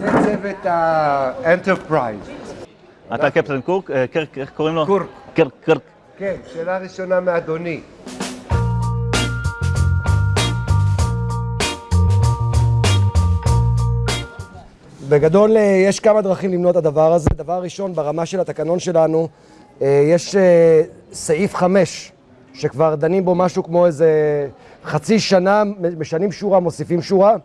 זה צוות ה Enterprise. אתה קפטן קירק? אה, קרק, איך קוראים לו? קורק. קרק, קרק. כן, שאלה ראשונה מאדוני. בגדול אה, יש כמה דרכים למנוע את הדבר הזה. דבר ראשון, ברמה של התקנון שלנו, אה, יש סעיף 5, שכבר דנים בו משהו כמו איזה חצי שנה, משנים שורה, מוסיפים שורה.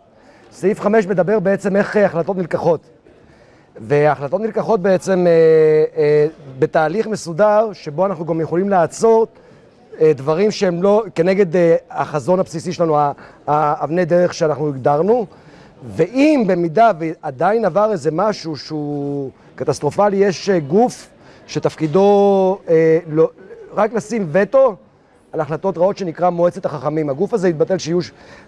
סעיף 5 מדבר בעצם איך החלטות נלקחות. וההחלטות נלקחות בעצם בתהליך מסודר, שבו אנחנו גם יכולים לעצור דברים שהם לא, כנגד החזון הבסיסי שלנו, האבני דרך שאנחנו הגדרנו. ואם במידה ועדיין עבר איזה משהו שהוא קטסטרופלי, יש אה, גוף שתפקידו אה, לא, רק לשים וטו על החלטות רעות שנקרא מועצת החכמים. הגוף הזה יתבטל שיהיו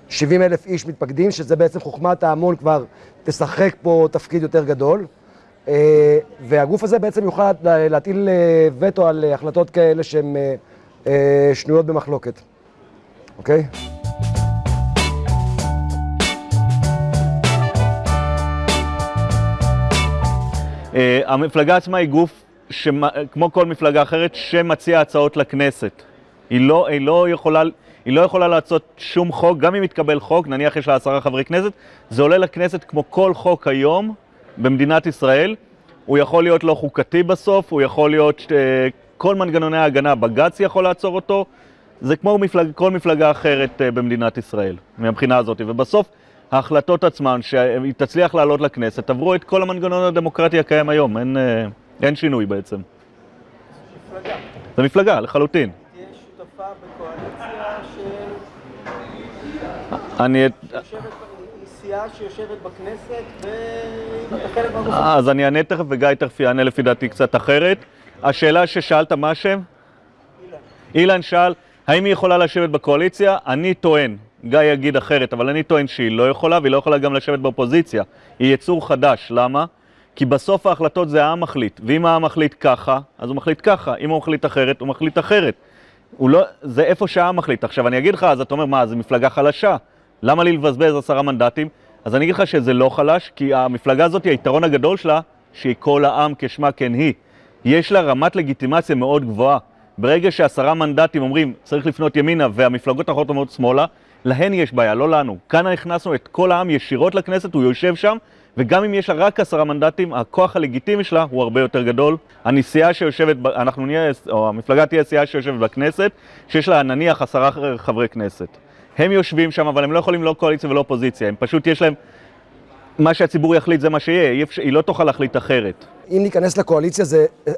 70 אלף איש מתפקדים, שזה בעצם חוכמת ההמון כבר תשחק פה תפקיד יותר גדול. אה, והגוף הזה בעצם יוכל להטיל אה, וטו על החלטות כאלה שהן אה, אה, שנויות במחלוקת. אוקיי? המפלגה עצמה היא גוף, כמו כל מפלגה אחרת, שמציע הצעות לכנסת. היא לא, היא, לא יכולה, היא לא יכולה לעשות שום חוק, גם אם יתקבל חוק, נניח יש לה עשרה חברי כנסת, זה עולה לכנסת כמו כל חוק היום במדינת ישראל. הוא יכול להיות לא חוקתי בסוף, הוא יכול להיות, uh, כל מנגנוני ההגנה, בג"ץ יכול לעצור אותו, זה כמו מפלג, כל מפלגה אחרת uh, במדינת ישראל, מהבחינה הזאת. ובסוף, ההחלטות עצמן, שהיא תצליח לעלות לכנסת, עברו את כל המנגנון הדמוקרטי הקיים היום, אין, אה, אין שינוי בעצם. מפלגה. זה מפלגה, לחלוטין. תהיה שותפה בקואליציה של... אני... סיעה שיושבת בכנסת והיא חלק מהגוף. אז אני אענה תכף וגיא תכף יענה לפי דעתי קצת אחרת. השאלה ששאלת מה השם? אילן. אילן שאל, האם היא יכולה לשבת בקואליציה? אני טוען, גיא יגיד אחרת, אבל אני טוען שהיא לא יכולה, והיא לא יכולה גם לשבת באופוזיציה. היא יצור חדש, למה? כי בסוף ההחלטות זה העם מחליט, ואם העם מחליט ככה, אז הוא מחליט ככה, אם הוא מחליט אחרת, הוא מחליט אחרת. הוא לא, זה איפה שהעם מחליט. עכשיו אני אגיד לך, אז אתה אומר, מה, זו מפלגה חלשה? למה לי לבזבז עשרה מנדטים? אז אני אגיד לך שזה לא חלש, כי המפלגה הזאת, היתרון הגדול שלה, שהיא כל העם כשמה כן היא. יש לה רמת לגיטימציה מאוד גבוהה. ברגע שעשרה מנדטים אומרים, צריך לפנות ימינה, והמפלגות האחרות אומרות שמאלה, להן יש בעיה, לא לנו. כאן הכנסנו את כל העם ישירות לכנסת, הוא יושב שם, וגם אם יש לה רק עשרה מנדטים, הכוח הלגיטימי שלה הוא הרבה יותר גדול. הנסיעה שיושבת, אנחנו נהיה, או המפלגה תהיה סיעה שיושבת בכנסת, שיש לה נניח עשרה חברי כנסת. הם יושבים שם, אבל הם לא יכולים לא קואליציה ולא אופוזיציה, הם פשוט יש להם... מה שהציבור יחליט זה מה שיהיה, היא לא תוכל להחליט אחרת. אם ניכנס לקואליציה זה אה,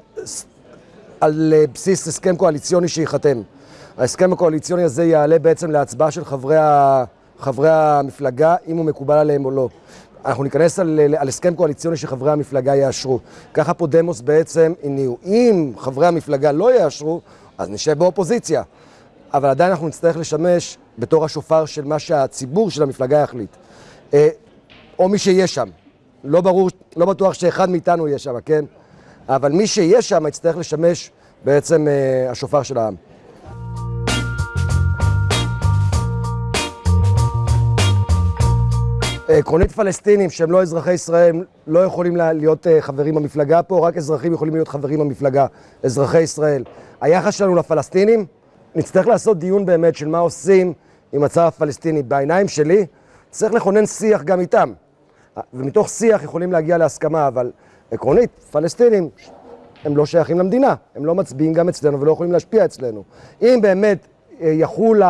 על אה, בסיס הסכם קואליציוני שייחתם. ההסכם הקואליציוני הזה יעלה בעצם להצבעה של חברי, ה, חברי המפלגה, אם הוא מקובל עליהם או לא. אנחנו ניכנס על, על הסכם קואליציוני שחברי המפלגה יאשרו. ככה פה דמוס בעצם הניעו. אם חברי המפלגה לא יאשרו, אז נשב באופוזיציה. אבל עדיין אנחנו נצטרך לשמש בתור השופר של מה שהציבור של המפלגה יחליט. אה, או מי שיהיה שם. לא ברור, לא בטוח שאחד מאיתנו יהיה שם, כן? אבל מי שיהיה שם יצטרך לשמש בעצם אה, השופר של העם. עקרונית פלסטינים שהם לא אזרחי ישראל לא יכולים להיות אה, חברים במפלגה פה, רק אזרחים יכולים להיות חברים במפלגה, אזרחי ישראל. היחס שלנו לפלסטינים, נצטרך לעשות דיון באמת של מה עושים עם הצד הפלסטיני. בעיניים שלי, צריך לכונן שיח גם איתם. ומתוך שיח יכולים להגיע להסכמה, אבל עקרונית, פלסטינים הם לא שייכים למדינה, הם לא מצביעים גם אצלנו ולא יכולים להשפיע אצלנו. אם באמת אה, יחול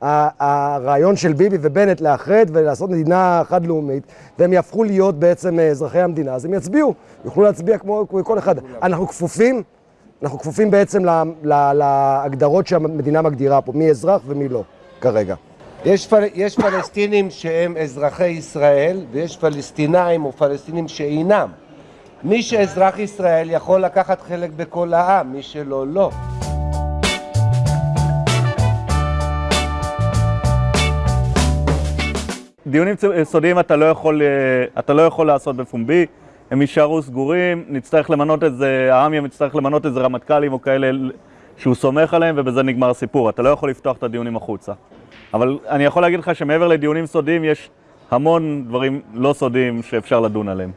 הרעיון של ביבי ובנט לאחד ולעשות מדינה חד-לאומית, והם יהפכו להיות בעצם אה, אזרחי המדינה, אז הם יצביעו, יוכלו להצביע כמו כל אחד. אנחנו כפופים, אנחנו כפופים בעצם להגדרות שהמדינה מגדירה פה, מי אזרח ומי לא, כרגע. יש, פל... יש פלסטינים שהם אזרחי ישראל ויש פלסטינאים או פלסטינים שאינם. מי שאזרח ישראל יכול לקחת חלק בכל העם, מי שלא, לא. דיונים סודיים אתה לא יכול, אה, אתה לא יכול לעשות בפומבי, הם יישארו סגורים, נצטרך למנות איזה, העם יצטרך למנות איזה רמטכ"לים או כאלה שהוא סומך עליהם ובזה נגמר הסיפור, אתה לא יכול לפתוח את הדיונים החוצה. אבל אני יכול להגיד לך שמעבר לדיונים סודיים יש המון דברים לא סודיים שאפשר לדון עליהם.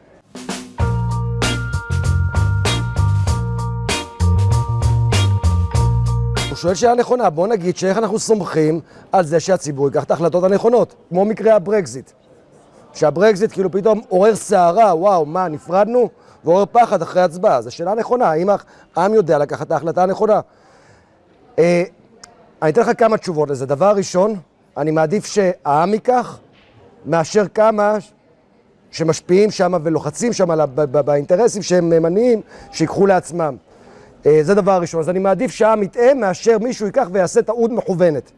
הוא שואל שאלה נכונה, בוא נגיד שאיך אנחנו סומכים על זה שהציבור ייקח את ההחלטות הנכונות, כמו מקרה הברקזיט. שהברקזיט כאילו פתאום עורר סערה, וואו, מה, נפרדנו? ועורר פחד אחרי הצבעה. זו שאלה נכונה, האם העם יודע לקחת את ההחלטה הנכונה? אה, אני אתן לך כמה תשובות לזה. דבר ראשון, אני מעדיף שהעם ייקח, מאשר כמה שמשפיעים שם ולוחצים שם באינטרסים שהם מניעים, שיקחו לעצמם. אה, זה דבר ראשון. אז אני מעדיף שהעם יטעה מאשר מישהו ייקח ויעשה טעות מכוונת,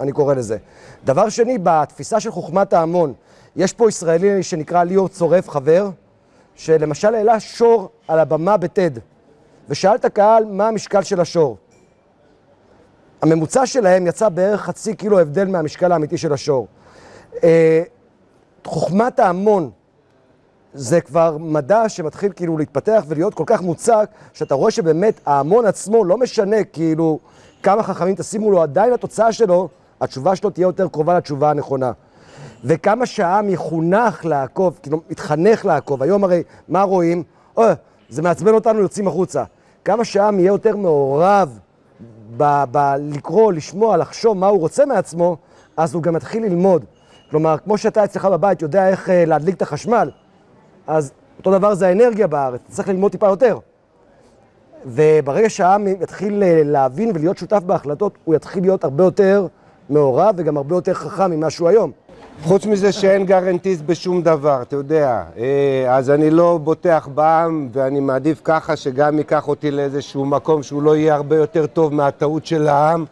אני קורא לזה. דבר שני, בתפיסה של חוכמת ההמון, יש פה ישראלי שנקרא ליאור צורף, חבר, שלמשל העלה שור על הבמה בטד, ושאל את הקהל מה המשקל של השור. הממוצע שלהם יצא בערך חצי קילו הבדל מהמשקל האמיתי של השור. אה, חוכמת ההמון זה כבר מדע שמתחיל כאילו להתפתח ולהיות כל כך מוצק, שאתה רואה שבאמת ההמון עצמו לא משנה כאילו כמה חכמים תשימו לו, עדיין התוצאה שלו, התשובה שלו תהיה יותר קרובה לתשובה הנכונה. וכמה שהעם יחונך לעקוב, כאילו מתחנך לעקוב, היום הרי מה רואים? אוי, זה מעצבן אותנו, יוצאים החוצה. כמה שהעם יהיה יותר מעורב ב- ב- לקרוא, לשמוע, לחשוב מה הוא רוצה מעצמו, אז הוא גם מתחיל ללמוד. כלומר, כמו שאתה אצלך בבית יודע איך אה, להדליק את החשמל, אז אותו דבר זה האנרגיה בארץ, צריך ללמוד טיפה יותר. וברגע שהעם יתחיל אה, להבין ולהיות שותף בהחלטות, הוא יתחיל להיות הרבה יותר מעורב וגם הרבה יותר חכם ממה שהוא היום. חוץ מזה שאין גרנטיסט בשום דבר, אתה יודע. אה, אז אני לא בוטח בעם, ואני מעדיף ככה שגם ייקח אותי לאיזשהו מקום שהוא לא יהיה הרבה יותר טוב מהטעות של העם.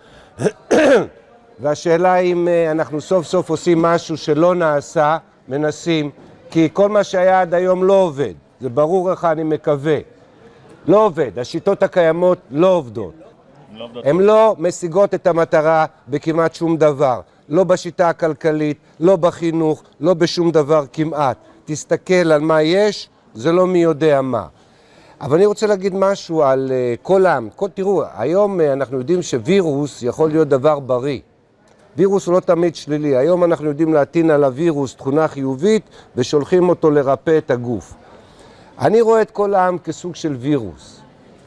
והשאלה אם אה, אנחנו סוף סוף עושים משהו שלא נעשה, מנסים, כי כל מה שהיה עד היום לא עובד. זה ברור לך, אני מקווה. לא עובד, השיטות הקיימות לא עובדות. הן לא משיגות את המטרה בכמעט שום דבר. לא בשיטה הכלכלית, לא בחינוך, לא בשום דבר כמעט. תסתכל על מה יש, זה לא מי יודע מה. אבל אני רוצה להגיד משהו על uh, כל העם. כל, תראו, היום uh, אנחנו יודעים שווירוס יכול להיות דבר בריא. וירוס הוא לא תמיד שלילי. היום אנחנו יודעים להטעין על הווירוס תכונה חיובית ושולחים אותו לרפא את הגוף. אני רואה את כל העם כסוג של וירוס,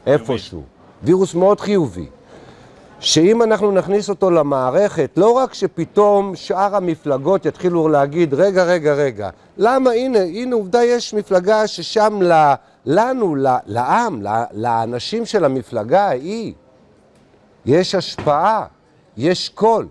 איפשהו. וירוס מאוד חיובי. שאם אנחנו נכניס אותו למערכת, לא רק שפתאום שאר המפלגות יתחילו להגיד, רגע, רגע, רגע, למה, הנה, הנה, עובדה, יש מפלגה ששם ל, לנו, ל, לעם, ל, לאנשים של המפלגה ההיא, יש השפעה, יש קול.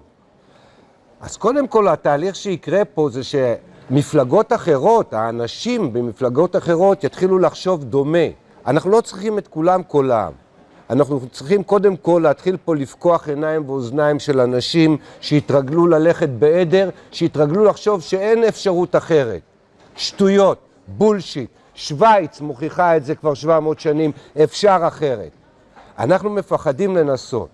אז קודם כל, התהליך שיקרה פה זה שמפלגות אחרות, האנשים במפלגות אחרות יתחילו לחשוב דומה. אנחנו לא צריכים את כולם כל העם. אנחנו צריכים קודם כל להתחיל פה לפקוח עיניים ואוזניים של אנשים שהתרגלו ללכת בעדר, שהתרגלו לחשוב שאין אפשרות אחרת. שטויות, בולשיט. שווייץ מוכיחה את זה כבר 700 שנים, אפשר אחרת. אנחנו מפחדים לנסות.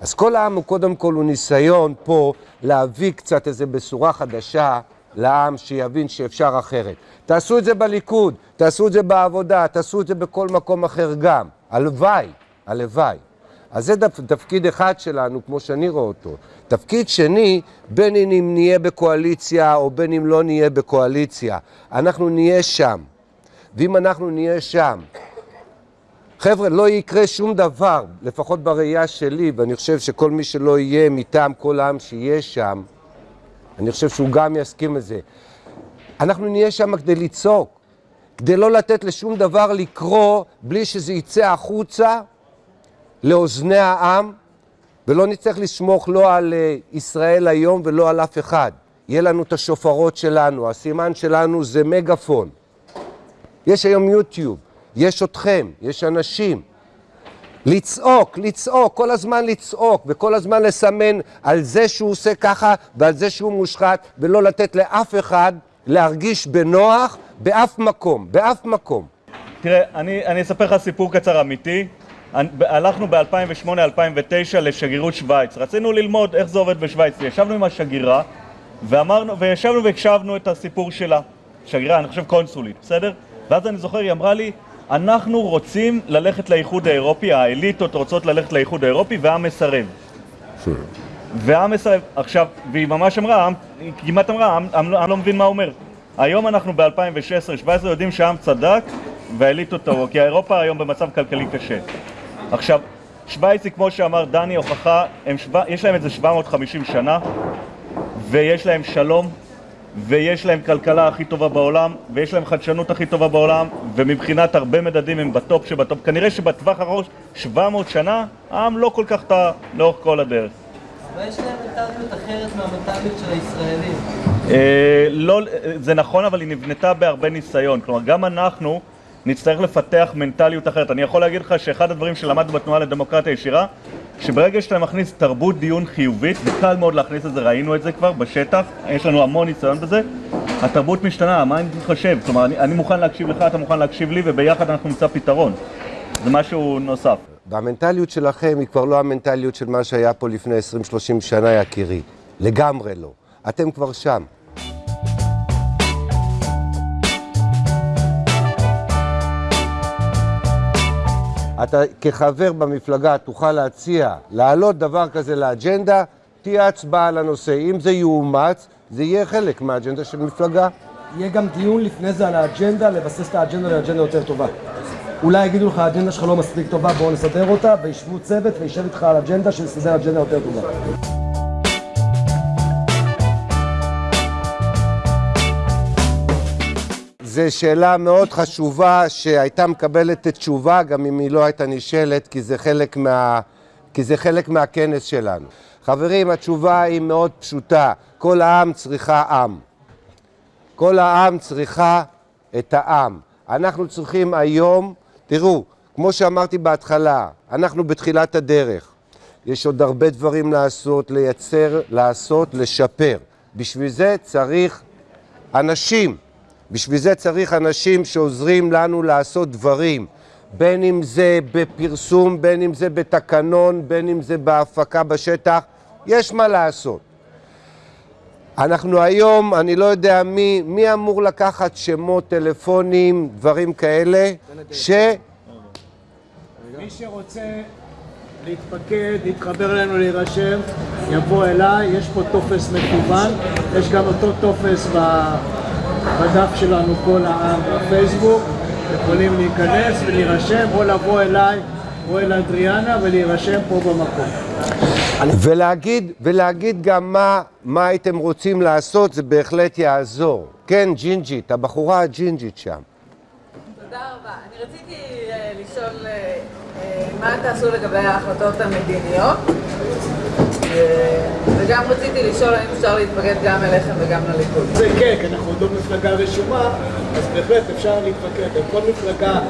אז כל העם הוא קודם כל הוא ניסיון פה להביא קצת איזו בשורה חדשה לעם שיבין שאפשר אחרת. תעשו את זה בליכוד, תעשו את זה בעבודה, תעשו את זה בכל מקום אחר גם. הלוואי, הלוואי. אז זה תפקיד אחד שלנו, כמו שאני רואה אותו. תפקיד שני, בין אם נהיה בקואליציה או בין אם לא נהיה בקואליציה, אנחנו נהיה שם. ואם אנחנו נהיה שם, חבר'ה, לא יקרה שום דבר, לפחות בראייה שלי, ואני חושב שכל מי שלא יהיה מטעם כל העם שיהיה שם, אני חושב שהוא גם יסכים לזה. אנחנו נהיה שם כדי לצעוק, כדי לא לתת לשום דבר לקרוא בלי שזה יצא החוצה לאוזני העם, ולא נצטרך לסמוך לא על אה, ישראל היום ולא על אף אחד. יהיה לנו את השופרות שלנו, הסימן שלנו זה מגפון. יש היום יוטיוב, יש אתכם, יש אנשים. לצעוק, לצעוק, כל הזמן לצעוק, וכל הזמן לסמן על זה שהוא עושה ככה ועל זה שהוא מושחת, ולא לתת לאף אחד להרגיש בנוח באף מקום, באף מקום. תראה, אני, אני אספר לך סיפור קצר אמיתי. הלכנו ב-2008-2009 לשגרירות שווייץ. רצינו ללמוד איך זה עובד בשווייץ. ישבנו עם השגרירה ואמרנו, וישבנו והקשבנו את הסיפור שלה. שגרירה, אני חושב קונסולית, בסדר? ואז אני זוכר, היא אמרה לי, אנחנו רוצים ללכת לאיחוד האירופי, האליטות רוצות ללכת לאיחוד האירופי והעם מסרב. והעם מסרב. עכשיו, והיא ממש אמרה, העם, היא כמעט אמרה, העם, העם, לא- העם לא מבין מה הוא אומר. היום אנחנו ב-2016-2017 יודעים שהעם צדק והאליטות טעו, כי אירופה היום במצב כלכלי קשה. עכשיו, שווייץ היא כמו שאמר דני, הוכחה, הם שבע, יש להם את זה 750 שנה, ויש להם שלום, ויש להם כלכלה הכי טובה בעולם, ויש להם חדשנות הכי טובה בעולם, ומבחינת הרבה מדדים הם בטופ שבטופ. כנראה שבטווח האחרון, 700 שנה, העם לא כל כך טעה לאורך כל הדרך. אבל יש להם מנטליות אחרת מהמנטליות של הישראלים. אה, לא, זה נכון, אבל היא נבנתה בהרבה ניסיון. כלומר, גם אנחנו נצטרך לפתח מנטליות אחרת. אני יכול להגיד לך שאחד הדברים שלמדנו בתנועה לדמוקרטיה ישירה, שברגע שאתה מכניס תרבות דיון חיובית, וקל מאוד להכניס את זה, ראינו את זה כבר בשטח, יש לנו המון ניסיון בזה, התרבות משתנה, מה אני חושב? כלומר, אני, אני מוכן להקשיב לך, אתה מוכן להקשיב לי, וביחד אנחנו נמצא פתרון. זה משהו נוסף. והמנטליות שלכם היא כבר לא המנטליות של מה שהיה פה לפני 20-30 שנה, יקירי. לגמרי לא. אתם כבר שם. אתה כחבר במפלגה תוכל להציע להעלות דבר כזה לאג'נדה, תהיה הצבעה על הנושא. אם זה יאומץ, זה יהיה חלק מהאג'נדה של מפלגה. יהיה גם דיון לפני זה על האג'נדה, לבסס את האג'נדה לאג'נדה יותר טובה. אולי יגידו לך, האג'נדה שלך לא מספיק טובה, בואו נסדר אותה, וישבו צוות וישב איתך על אג'נדה שיסדר אג'נדה יותר טובה. זו שאלה מאוד חשובה שהייתה מקבלת תשובה גם אם היא לא הייתה נשאלת כי זה חלק, מה, כי זה חלק מהכנס שלנו. חברים, התשובה היא מאוד פשוטה. כל העם צריכה עם. כל העם צריכה את העם. אנחנו צריכים היום, תראו, כמו שאמרתי בהתחלה, אנחנו בתחילת הדרך. יש עוד הרבה דברים לעשות, לייצר, לעשות, לשפר. בשביל זה צריך אנשים. בשביל זה צריך אנשים שעוזרים לנו לעשות דברים, בין אם זה בפרסום, בין אם זה בתקנון, בין אם זה בהפקה בשטח, יש מה לעשות. אנחנו היום, אני לא יודע מי, מי אמור לקחת שמות, טלפונים, דברים כאלה, ש... מי שרוצה להתפקד, להתחבר אלינו, להירשם, יבוא אליי, יש פה טופס מקוון, יש גם אותו טופס ב- בדף שלנו כל העם בפייסבוק, יכולים להיכנס ולהירשם או לבוא אליי או אל אדריאנה ולהירשם פה במקום. ולהגיד, ולהגיד גם מה, מה הייתם רוצים לעשות, זה בהחלט יעזור. כן, ג'ינג'ית, הבחורה הג'ינג'ית שם. תודה רבה. אני רציתי אה, לשאול אה, אה, מה תעשו לגבי ההחלטות המדיניות, וגם רציתי לשאול האם אפשר להתפקד גם אליכם וגם לליכוד. זה כן, כי אנחנו עוד לא מפלגה רשומה, אז בהחלט אפשר להתפקד. כל מפלגה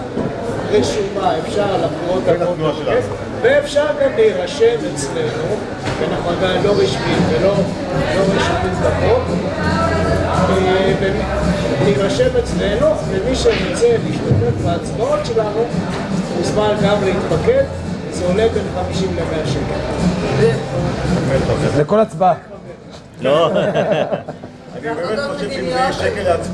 רשומה אפשר לבחירות הבאות להתפקד, ואפשר גם להירשם אצלנו, כי אנחנו עדיין לא רשמיים ולא לא רשומים בחוק, אה, ולהירשם אצלנו, ומי שרוצה להשתתף בהצבעות שלנו, מוזמן גם להתפקד, זה עולה בין 50 ל-100 שקל. לכל הצבעה. לא,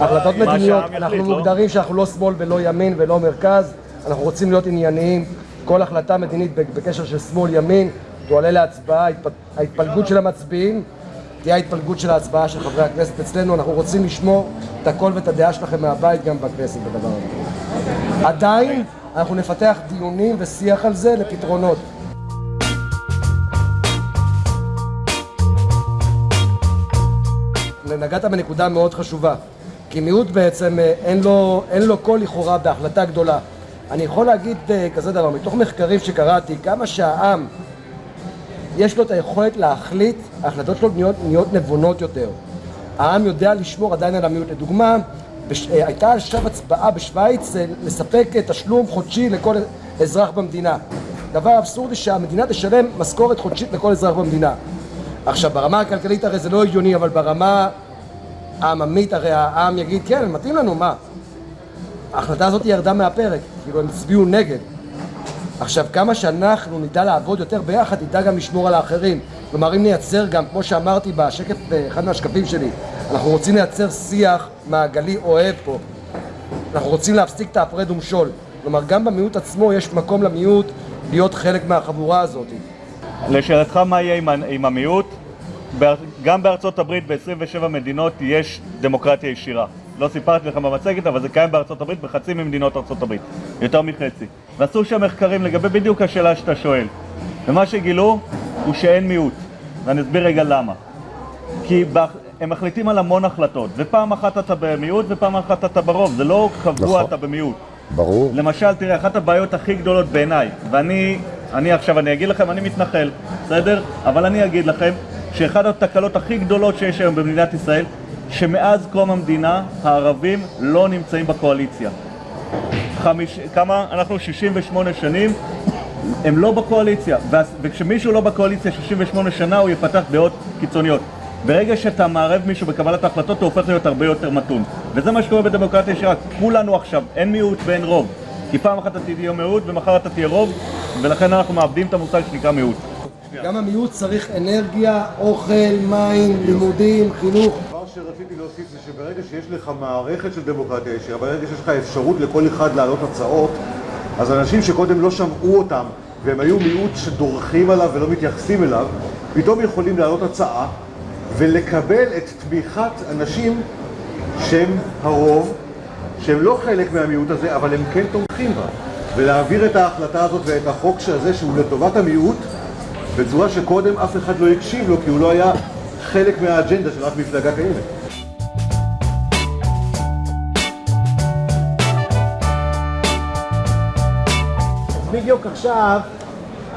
החלטות מדיניות, אנחנו לא? מוגדרים שאנחנו לא שמאל ולא ימין ולא מרכז, אנחנו רוצים להיות ענייניים. כל החלטה מדינית בקשר של שמאל-ימין תועלה להצבעה, ההתפ- ההתפלגות של המצביעים תהיה ההתפלגות של ההצבעה של חברי הכנסת אצלנו, אנחנו רוצים לשמור את הקול ואת הדעה שלכם מהבית גם בכנסת בדבר הזה. עדיין אנחנו נפתח דיונים ושיח על זה לפתרונות. נגעת בנקודה מאוד חשובה, כי מיעוט בעצם אה, אין לו, אין לו קול לכאורה בהחלטה גדולה. אני יכול להגיד אה, כזה דבר, מתוך מחקרים שקראתי, כמה שהעם יש לו את היכולת להחליט, ההחלטות שלו נהיות, נהיות נבונות יותר. העם יודע לשמור עדיין על המיעוט. לדוגמה, בש... אה, הייתה עכשיו הצבעה בשוויץ אה, לספק אה, תשלום חודשי לכל אזרח במדינה. דבר אבסורדי שהמדינה תשלם משכורת חודשית לכל אזרח במדינה. עכשיו, ברמה הכלכלית הרי זה לא הגיוני, אבל ברמה העממית הרי העם יגיד, כן, מתאים לנו, מה? ההחלטה הזאת ירדה מהפרק, כאילו הם הצביעו נגד. עכשיו, כמה שאנחנו נדע לעבוד יותר ביחד, נדע גם לשמור על האחרים. כלומר, אם נייצר גם, כמו שאמרתי בשקף, באחד מהשקפים שלי, אנחנו רוצים לייצר שיח מעגלי אוהב פה. אנחנו רוצים להפסיק את ההפרד ומשול. כלומר, גם במיעוט עצמו יש מקום למיעוט להיות חלק מהחבורה הזאת. לשאלתך מה יהיה עם, המיעוט, גם בארצות הברית ב-27 מדינות יש דמוקרטיה ישירה. לא סיפרתי לך במצגת, אבל זה קיים בארצות הברית בחצי ממדינות ארצות הברית, יותר מחצי. ועשו שם מחקרים לגבי בדיוק השאלה שאתה שואל. ומה שגילו הוא שאין מיעוט, ואני אסביר רגע למה. כי הם מחליטים על המון החלטות, ופעם אחת אתה במיעוט ופעם אחת אתה ברוב, זה לא קבוע נכון. אתה במיעוט. ברור. למשל, תראה, אחת הבעיות הכי גדולות בעיניי, ואני אני עכשיו, אני אגיד לכם, אני מתנחל, בסדר? אבל אני אגיד לכם שאחת התקלות הכי גדולות שיש היום במדינת ישראל, שמאז קום המדינה הערבים לא נמצאים בקואליציה. חמיש, כמה? אנחנו 68 שנים, הם לא בקואליציה, וכשמישהו לא בקואליציה 68 שנה הוא יפתח דעות קיצוניות. ברגע שאתה מערב מישהו בקבלת ההחלטות הוא הופך להיות הרבה יותר מתון. וזה מה שקורה בדמוקרטיה ישירה, כולנו עכשיו, אין מיעוט ואין רוב. כי פעם אחת אתה תהיה מיעוט ומחר אתה תהיה רוב, ולכן אנחנו מאבדים את המושג שנקרא מיעוט. גם המיעוט צריך אנרגיה, אוכל, מים, לימודים, חינוך. דבר שרציתי להוסיף זה שברגע שיש לך מערכת של דמוקרטיה ישירה, ברגע שיש לך אפשרות לכל אחד להעלות הצעות, אז אנשים שקודם לא שמעו אותם והם היו מיעוט שדורכים עליו ולא מתייחסים אליו, פתאום יכולים להעלות הצעה ולקבל את תמיכת אנשים שהם הרוב, שהם לא חלק מהמיעוט הזה, אבל הם כן תומכים בה. ולהעביר את ההחלטה הזאת ואת החוק הזה שהוא לטובת המיעוט בצורה שקודם אף אחד לא הקשיב לו כי הוא לא היה חלק מהאג'נדה של אף מפלגה קיימת. בדיוק עכשיו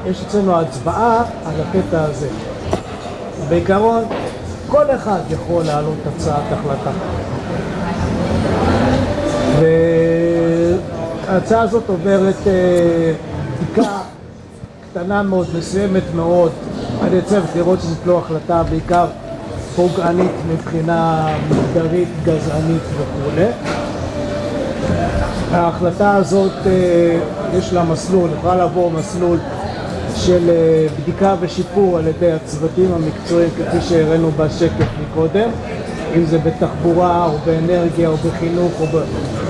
יש אצלנו הצבעה על הקטע הזה. בעיקרון, כל אחד יכול להעלות הצעת החלטה. וההצעה הזאת עוברת אה, בדיקה קטנה מאוד, מסוימת מאוד, על ידי לראות שזאת לא החלטה בעיקר פוגענית מבחינה מגדרית, גזענית וכולי. ההחלטה הזאת, אה, יש לה מסלול, יכולה לעבור מסלול של אה, בדיקה ושיפור על ידי הצוותים המקצועיים כפי שהראינו בשקף מקודם, אם זה בתחבורה או באנרגיה או בחינוך או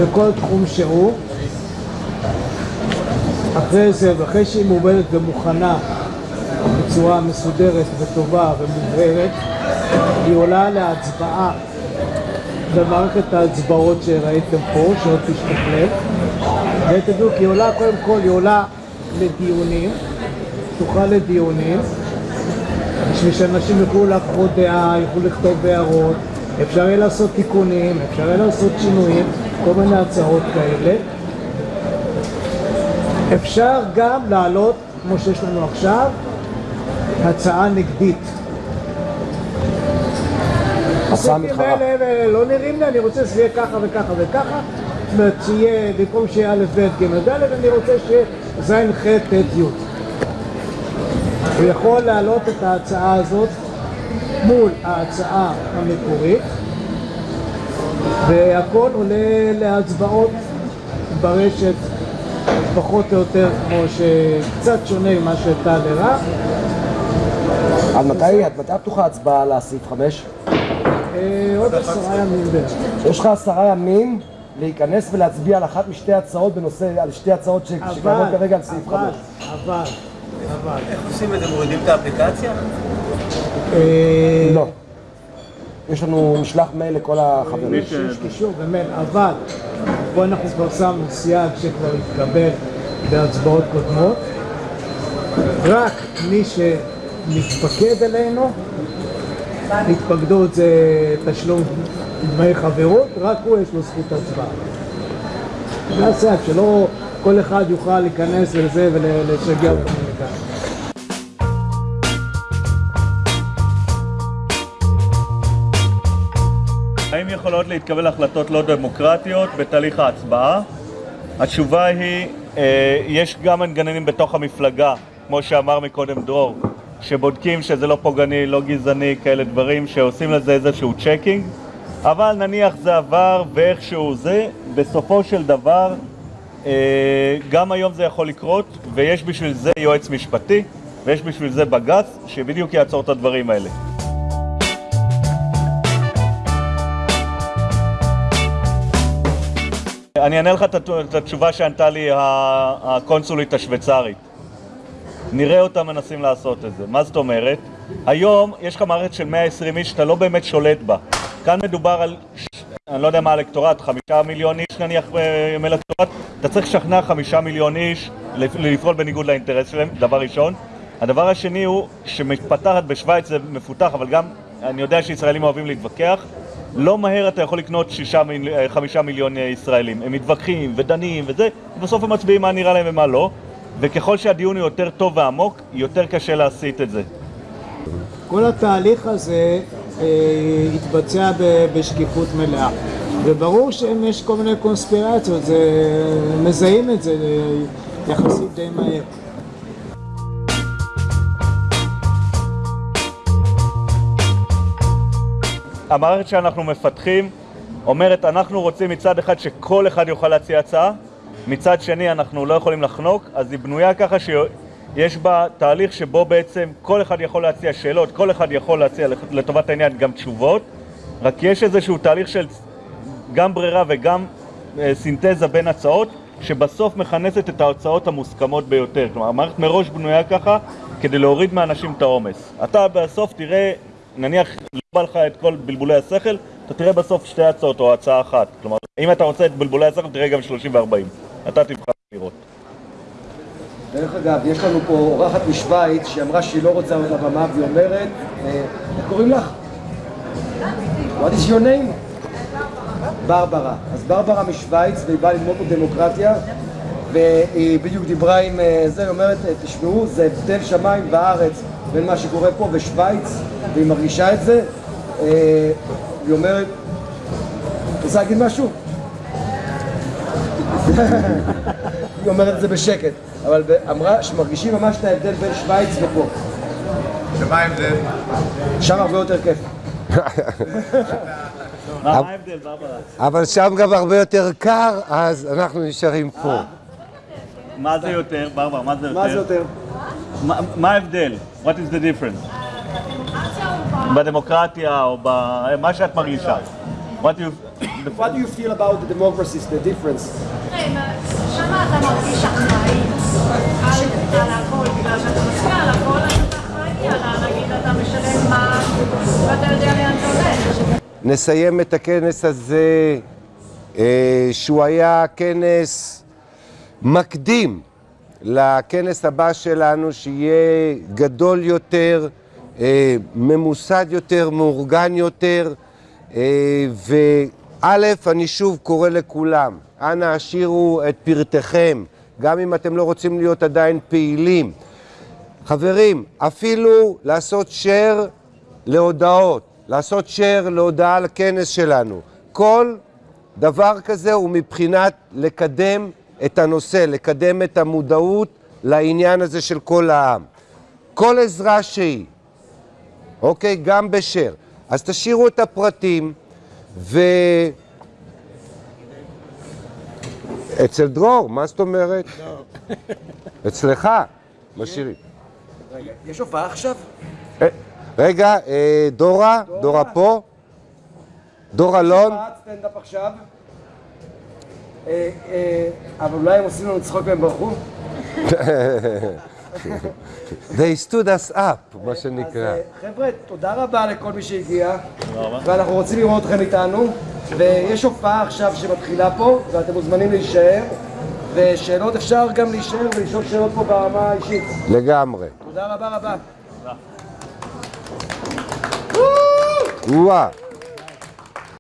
בכל תחום שהוא. אחרי זה, ואחרי שהיא מעובדת ומוכנה בצורה מסודרת וטובה ומובהרת, היא עולה להצבעה במערכת ההצבעות שראיתם פה, שעוד תשתכלל, ותדעו כי היא עולה קודם כל, היא עולה לדיונים, פתוחה לדיונים, בשביל שאנשים יוכלו לחוות דעה, יוכלו לכתוב הערות, אפשר יהיה לעשות תיקונים, אפשר יהיה לעשות שינויים, כל מיני הצעות כאלה. אפשר גם להעלות, כמו שיש לנו עכשיו, הצעה נגדית. החוקים מתחרה. האלה לא נראים לי, אני רוצה שזה יהיה ככה וככה וככה. זאת אומרת, שיהיה, במקום שיהיה א', ב', ג', ד', אני רוצה שיהיה ז', ח', ט', י'. הוא יכול להעלות את ההצעה הזאת מול ההצעה המקורית, והכל עולה להצבעות ברשת פחות או יותר כמו שקצת שונה ממה שטל הראה. עד מתי, עד מתי פתוחה ההצבעה על הסעיף 5? אה, עוד עשרה ימים בערך. יש לך עשרה ימים להיכנס ולהצביע על אחת משתי הצעות בנושא, על שתי הצעות שקיימות כרגע על סעיף 5. אבל, אבל, אבל, איך עושים את זה? מורידים את האפליקציה? אה, לא. יש לנו משלח מייל לכל החברים. יש יש קישור במייל, אבל פה אנחנו כבר שמנו סייג שכבר התקבל בהצבעות קודמות. רק מי שמתפקד אלינו, התפקדות זה תשלום דמי חברות, רק הוא יש לו זכות הצבעה. זה הסייג, שלא כל אחד יוכל להיכנס לזה ולשגע אותנו יכולות להתקבל החלטות לא דמוקרטיות בתהליך ההצבעה? התשובה היא, אה, יש גם מנגנונים בתוך המפלגה, כמו שאמר מקודם דרור, שבודקים שזה לא פוגעני, לא גזעני, כאלה דברים, שעושים לזה איזשהו checking, אבל נניח זה עבר ואיכשהו זה, בסופו של דבר, אה, גם היום זה יכול לקרות, ויש בשביל זה יועץ משפטי, ויש בשביל זה בג"ץ, שבדיוק יעצור את הדברים האלה. אני אענה לך את הת- את התשובה שענתה לי הקונסולית השוויצרית. נראה אותם מנסים לעשות את זה. מה זאת אומרת? היום יש לך מערכת של 120 איש שאתה לא באמת שולט בה. כאן מדובר על, אני לא יודע מה האלקטורט, חמישה מיליון איש נניח אה, מאלקטורט, אתה צריך לשכנע חמישה מיליון איש לפ- לפעול בניגוד לאינטרס שלהם, דבר ראשון. הדבר השני הוא שמתפתחת בשוויץ זה מפותח, אבל גם אני יודע שישראלים אוהבים להתווכח. לא מהר אתה יכול לקנות שישה, אה, חמישה מיליון אה, ישראלים. הם מתווכחים ודנים וזה, ובסוף הם מצביעים מה נראה להם ומה לא. וככל שהדיון הוא יותר טוב ועמוק, יותר קשה להסיט את זה. כל התהליך הזה אה, התבצע ב- בשקיפות מלאה. וברור שאם יש כל מיני קונספירציות, זה, מזהים את זה אה, יחסית די מהר. המערכת שאנחנו מפתחים אומרת, אנחנו רוצים מצד אחד שכל אחד יוכל להציע הצעה, מצד שני אנחנו לא יכולים לחנוק, אז היא בנויה ככה שיש בה תהליך שבו בעצם כל אחד יכול להציע שאלות, כל אחד יכול להציע לטובת העניין גם תשובות, רק יש איזשהו תהליך של גם ברירה וגם אה, סינתזה בין הצעות, שבסוף מכנסת את ההוצאות המוסכמות ביותר. כלומר, המערכת מראש בנויה ככה כדי להוריד מאנשים את העומס. אתה בסוף תראה, נניח בא לך את כל בלבולי השכל, אתה תראה בסוף שתי הצעות או הצעה אחת. כלומר, אם אתה רוצה את בלבולי השכל, תראה גם 30 ו-40. אתה תבחר לראות. דרך אגב, יש לנו פה אורחת משוויץ שאמרה שהיא לא רוצה על הבמה והיא אומרת, אה, איך קוראים לך? What is your name? ברברה. אז ברברה משוויץ והיא באה ללמוד דמוקרטיה והיא בדיוק דיברה עם אה, זה, היא אומרת, אה, תשמעו, זה הבדל שמיים וארץ בין מה שקורה פה בשוויץ והיא מרגישה את זה. אה, היא אומרת, את רוצה להגיד משהו? היא אומרת את זה בשקט, אבל אמרה שמרגישים ממש את ההבדל בין שוויץ ופה. ומה ההבדל? שם הרבה יותר כיף. מה ההבדל, ברברה? אבל שם גם הרבה יותר קר, אז אנחנו נשארים פה. מה זה יותר, ברברה, מה זה יותר? מה ההבדל? What is the difference? בדמוקרטיה או במה שאת מרגישה. What you... What do you feel about the democracy, the difference? שם אתה מרגיש אחראי על על הכל, בגלל שאתה מצביע על הכל, אז אתה אחראי על ה- נגיד אתה משלם מס, ואתה יודע לאן אתה הולך. נסיים את הכנס הזה, אה, שהוא היה כנס מקדים לכנס הבא שלנו, שיהיה גדול יותר, אה, ממוסד יותר, מאורגן יותר, אה, וא', אני שוב קורא לכולם, אנא השאירו את פרטיכם, גם אם אתם לא רוצים להיות עדיין פעילים. חברים, אפילו לעשות share להודעות, לעשות share להודעה לכנס שלנו. כל דבר כזה הוא מבחינת לקדם את הנושא, לקדם את המודעות לעניין הזה של כל העם. כל עזרה שהיא, אוקיי? גם בשare. אז תשאירו את הפרטים, ו... אצל דרור, מה זאת אומרת? אצלך, משאירים. יש הופעה עכשיו? אה, רגע, אה, דורה, דורה פה, דור אלון, הופעת סטנדאפ עכשיו? אה, אבל אולי הם עושים לנו צחוק והם ברחו? they stood us up, מה אז שנקרא. אה, חבר'ה, תודה רבה לכל מי שהגיע, ואנחנו רוצים לראות אתכם איתנו, ויש הופעה עכשיו שמתחילה פה, ואתם מוזמנים להישאר, ושאלות אפשר גם להישאר ולשאול שאלות פה ברמה האישית. לגמרי. תודה רבה רבה. וואה.